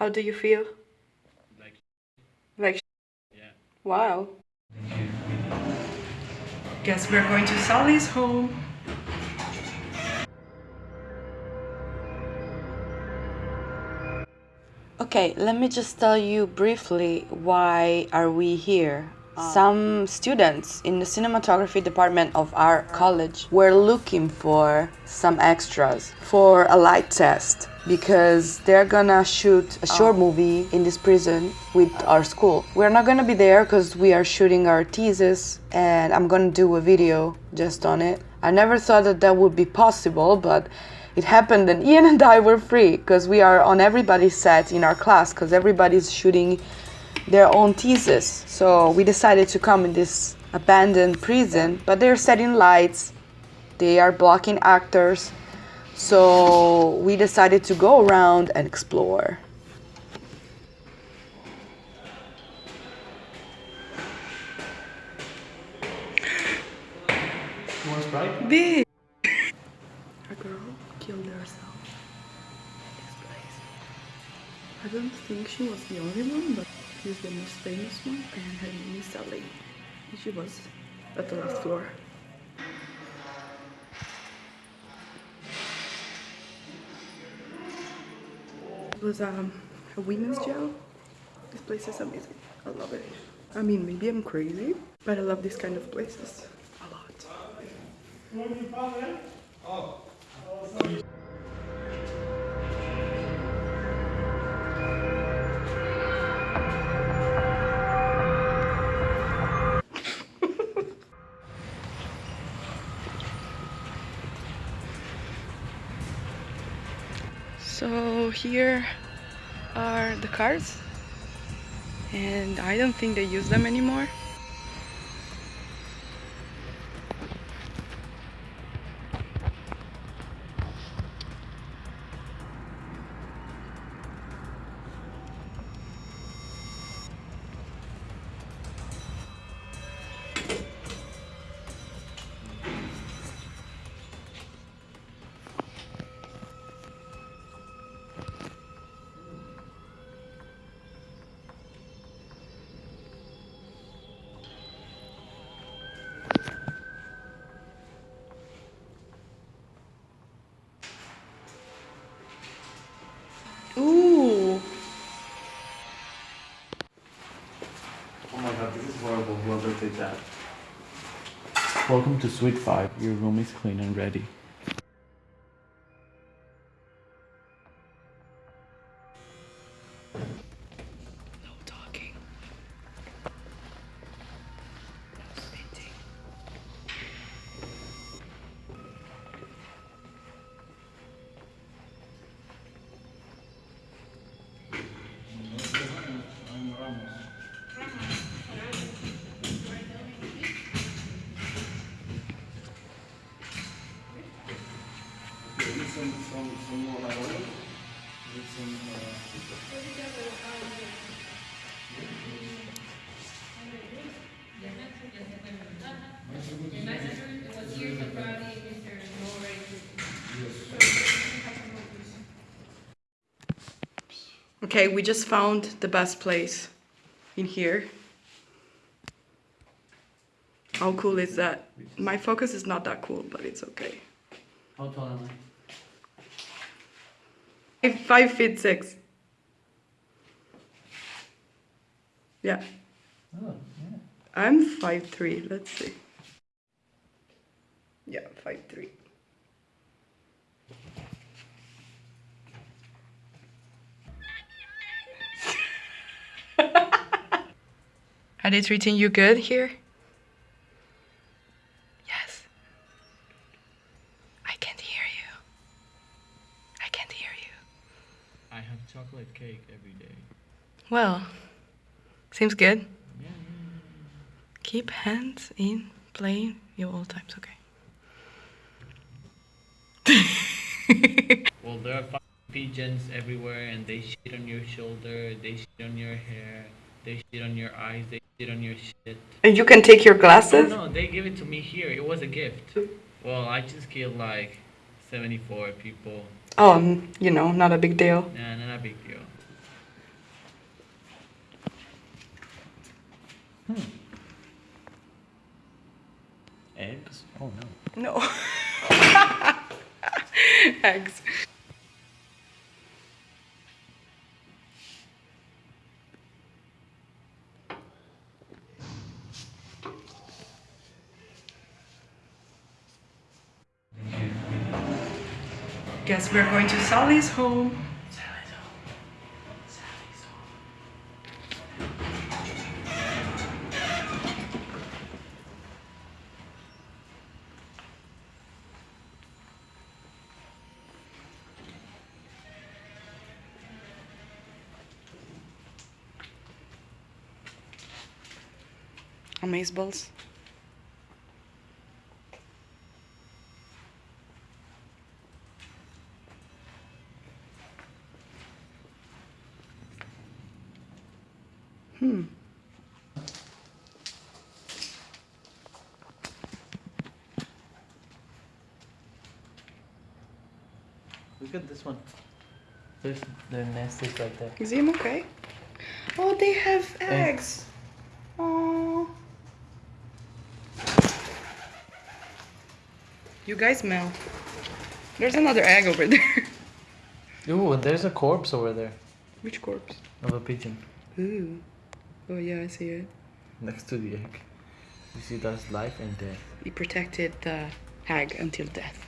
How do you feel? Like, Like yeah. wow. Guess we're going to Sally's home. Okay, let me just tell you briefly why are we here. Some students in the cinematography department of our college were looking for some extras for a light test because they're gonna shoot a short oh. movie in this prison with our school. We're not gonna be there because we are shooting our thesis and I'm gonna do a video just on it. I never thought that that would be possible, but it happened and Ian and I were free because we are on everybody's set in our class because everybody's shooting their own thesis. So we decided to come in this abandoned prison, but they're setting lights, they are blocking actors. So we decided to go around and explore. Big. A girl killed herself in this place. I don't think she was the only one, but she's the most famous one, and her name is Sally. She was at the last floor. It was um, a women's jail. This place is amazing. I love it. I mean, maybe I'm crazy, but I love these kind of places a lot. So here are the cars and I don't think they use them anymore. That. Welcome to Suite 5. Your room is clean and ready. Okay, we just found the best place in here. How cool is that? My focus is not that cool, but it's okay. How tall am Five, five feet six. Yeah, I? Oh, yeah. I'm five three. Let's see. Yeah, five three. Are they treating you good here? Yes. I can't hear you. I can't hear you. I have chocolate cake every day. Well, seems good. Yeah, Keep hands in plain your all times, okay? Well, there are pigeons everywhere and they shit on your shoulder, they shit on your hair, they shit on your eyes, they shit on your shit. And you can take your Oh, glasses? no, they gave it to me here. It was a gift. Well, I just killed like 74 people. Oh, you know, not a big deal. Nah, not a big deal. Hmm. Eggs? Oh no. No. Eggs. Guess we're going to Sally's home. Amazeballs. Hmm. Look at this one. There's their nest is right there. Is him okay? Oh, they have eggs. You guys smell. There's another egg over there. Ooh, there's a corpse over there Which corpse? of a pigeon Ooh. Oh yeah, I see it. next to the egg. You see, that's life and death. He protected the hag until death.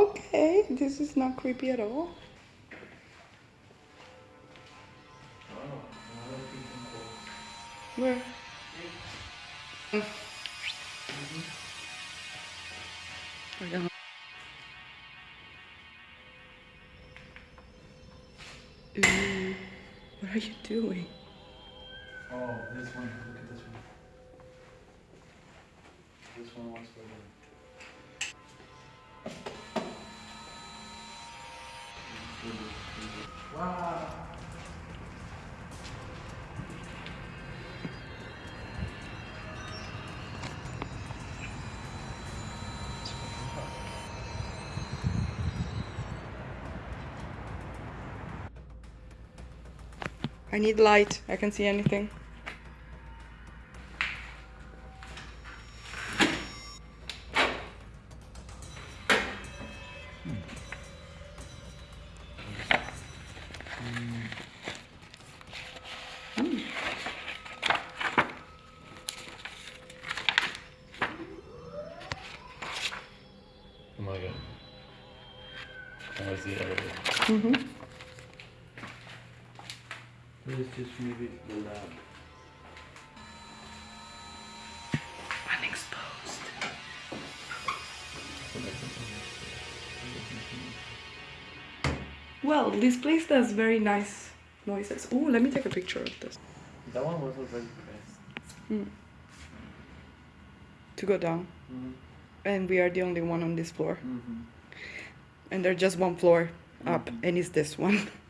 Okay, this is not creepy at all. Where? Mm. What are you doing? Oh, this one. Look at this one. This one was for them. Wow. I need light. I can see anything. Oh was the elevator. Mm-hmm. This is just maybe the lab. Unexposed. Well, this place does very nice noises. Oh, let me take a picture of this. That one was already pressed. To go down. Mm-hmm. And we are the only one on this floor. Mm-hmm. And they're just one floor up, mm-hmm. and it's this one.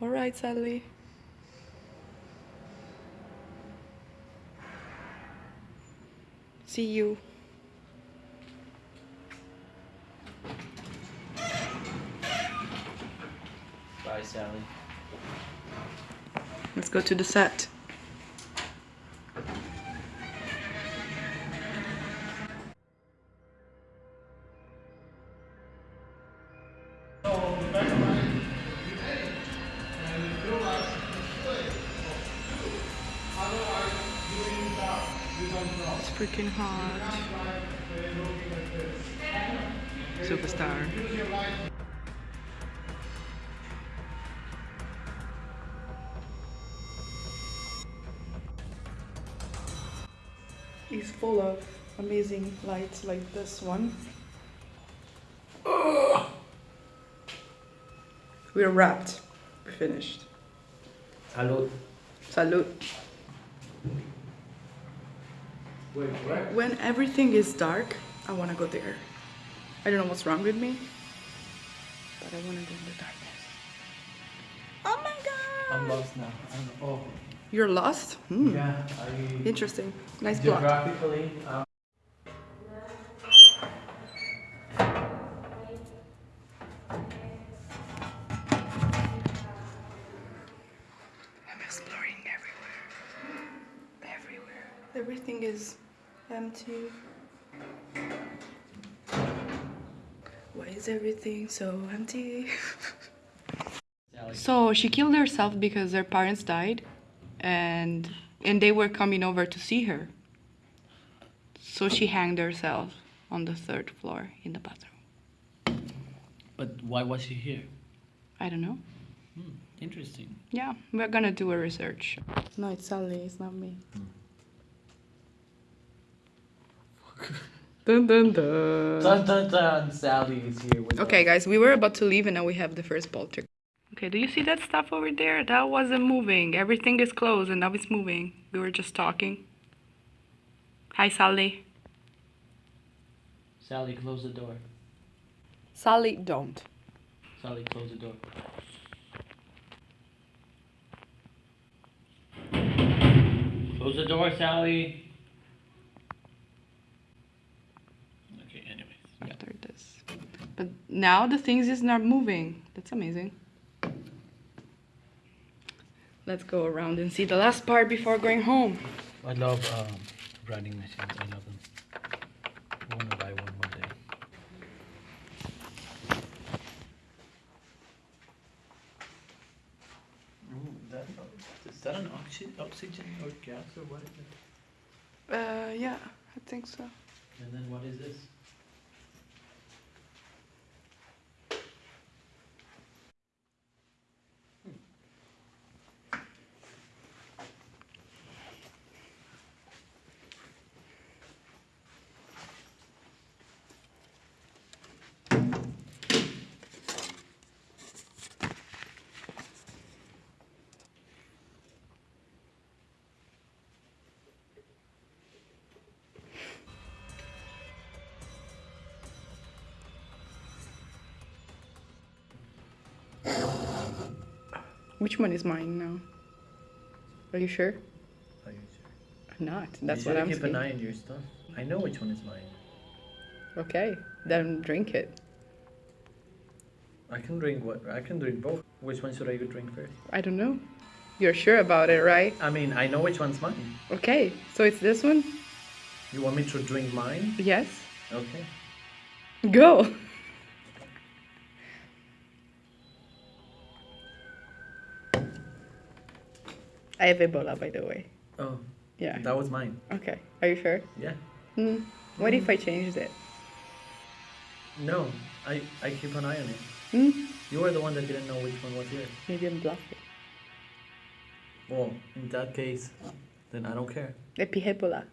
All right, Sally. See you. Bye, Sally. Let's go to the set. Freaking hot. Superstar. is full of amazing lights like this one. We're wrapped. We're finished. Salud. Salud. Wait, what? When everything is dark, I want to go there. I don't know what's wrong with me, but I want to go in the darkness. Oh my god! I'm lost now. I don't know. You're lost? Oh, Hmm. yeah. I Interesting. Nice block. geographically. Um, is everything so empty? So she killed herself because her parents died and and they were coming over to see her. So she hanged herself on the third floor in the bathroom. But why was she here? I don't know. Hmm, interesting. Yeah, we're gonna do a research. No, it's Sally, it's not me. Dun dun dun. Dun dun dun. Sally is here with Okay, us. guys, we were about to leave and now we have the first poltergeist. Okay, do you see that stuff over there? That wasn't moving. Everything is closed and now it's moving. We were just talking. Hi, Sally. Sally, close the door. Sally, don't. Sally, close the door. Close the door, Sally. Okay, anyways. Yeah. After this. But now the things is not moving. That's amazing. Let's go around and see the last part before going home. I love um, writing machines. I love them. I want to buy one one day. Ooh, that, is that an oxy- oxygen or gas or what is it? Uh, yeah, I think so. And then what is this? Which one is mine now? Are you sure? Are you sure? I'm not. That's you what I'm keep saying. an eye on your stuff. I know which one is mine. Okay, then drink it. I can drink what? I can drink both. Which one should I drink first? I don't know. You're sure about it, right? I mean, I know which one's mine. Okay, so it's this one? You want me to drink mine? Yes. Okay. Go. I have Ebola, by the way. Oh, Yeah. that was mine. Okay. Are you sure? Yeah. Hmm. What if I changed it? No, I I keep an eye on it. Hmm. You were the one that didn't know which one was yours. Maybe I'm bluffing. Well, in that case, then I don't care. Epi Ebola.